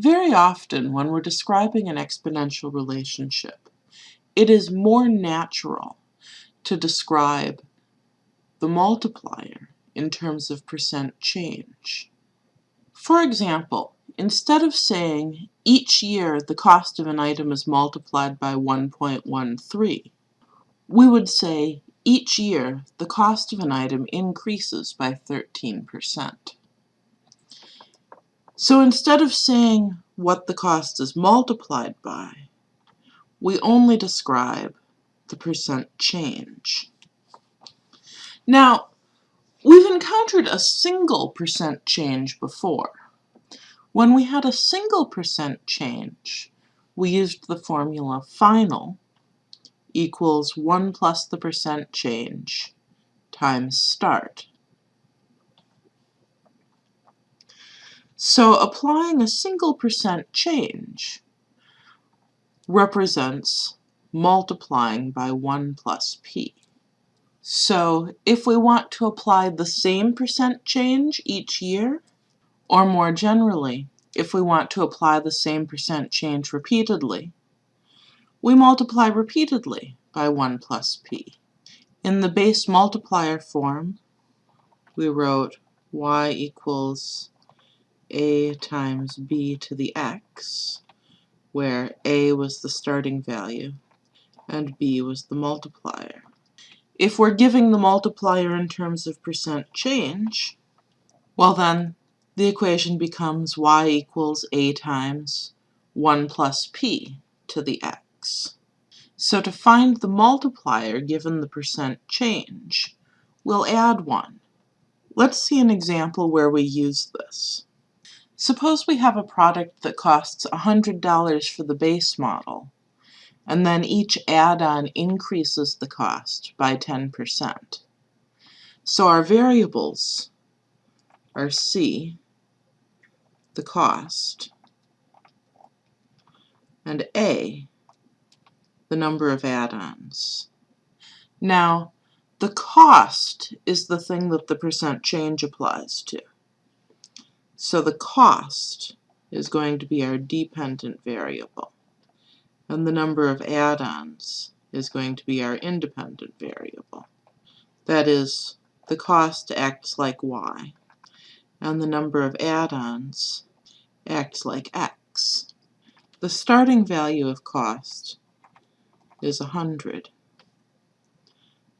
Very often when we're describing an exponential relationship, it is more natural to describe the multiplier in terms of percent change. For example, instead of saying each year the cost of an item is multiplied by 1.13, we would say each year the cost of an item increases by 13%. So instead of saying what the cost is multiplied by, we only describe the percent change. Now, we've encountered a single percent change before. When we had a single percent change, we used the formula final equals 1 plus the percent change times start. So applying a single percent change represents multiplying by 1 plus p. So if we want to apply the same percent change each year, or more generally, if we want to apply the same percent change repeatedly, we multiply repeatedly by 1 plus p. In the base multiplier form, we wrote y equals a times b to the x, where a was the starting value and b was the multiplier. If we're giving the multiplier in terms of percent change, well then the equation becomes y equals a times 1 plus p to the x. So to find the multiplier given the percent change, we'll add 1. Let's see an example where we use this. Suppose we have a product that costs $100 for the base model, and then each add-on increases the cost by 10%. So our variables are C, the cost, and A, the number of add-ons. Now, the cost is the thing that the percent change applies to. So the cost is going to be our dependent variable. And the number of add-ons is going to be our independent variable. That is, the cost acts like y, and the number of add-ons acts like x. The starting value of cost is 100.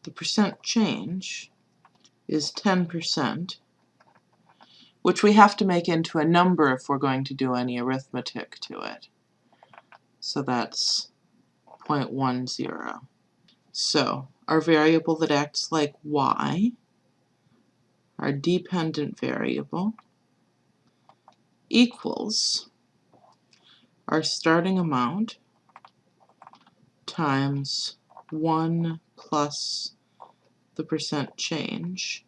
The percent change is 10%, which we have to make into a number if we're going to do any arithmetic to it. So that's 0.10. So our variable that acts like y, our dependent variable, equals our starting amount times 1 plus the percent change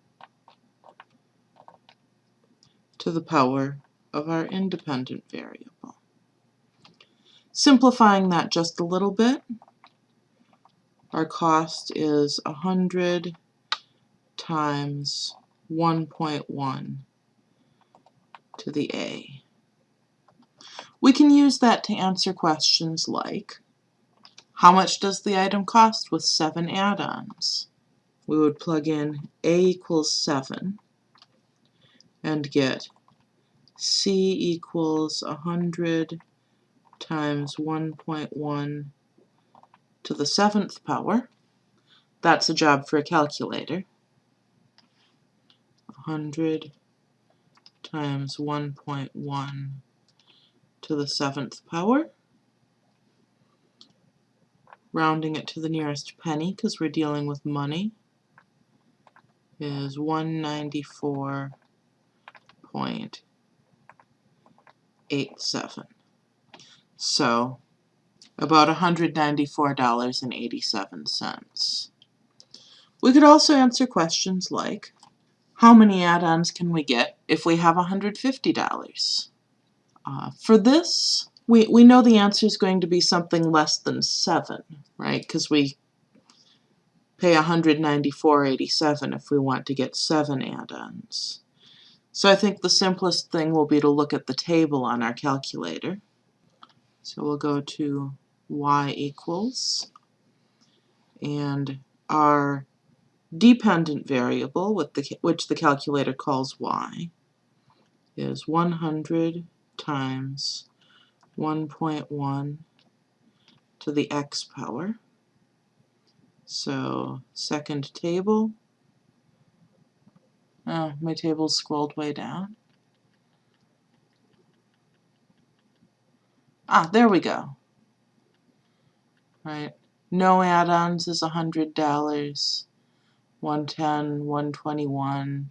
to the power of our independent variable. Simplifying that just a little bit, our cost is 100 times 1.1 to the A. We can use that to answer questions like, how much does the item cost with 7 add-ons? We would plug in A equals 7 and get C equals 100 times 1.1 to the seventh power. That's a job for a calculator. 100 times 1.1 to the seventh power. Rounding it to the nearest penny because we're dealing with money is 194.87. So about $194.87. We could also answer questions like, how many add-ons can we get if we have $150? Uh, for this, we, we know the answer is going to be something less than 7, right? Because we pay 194.87 if we want to get 7 add-ons. So I think the simplest thing will be to look at the table on our calculator. So we'll go to y equals, and our dependent variable, with the, which the calculator calls y, is 100 times 1.1 to the x power. So second table, oh, my table's scrolled way down. Ah, there we go. Right, no add-ons is $100, 110, 121.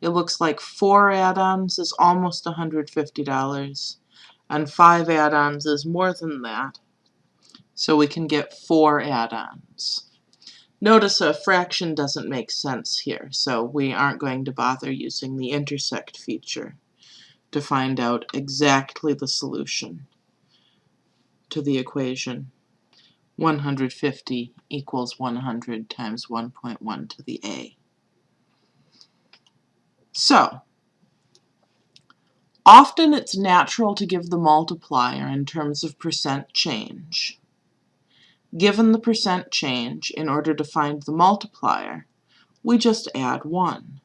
It looks like four add-ons is almost $150, and five add-ons is more than that. So we can get four add-ons. Notice a fraction doesn't make sense here, so we aren't going to bother using the intersect feature to find out exactly the solution to the equation 150 equals 100 times 1.1 to the a. So, often it's natural to give the multiplier in terms of percent change. Given the percent change, in order to find the multiplier, we just add 1.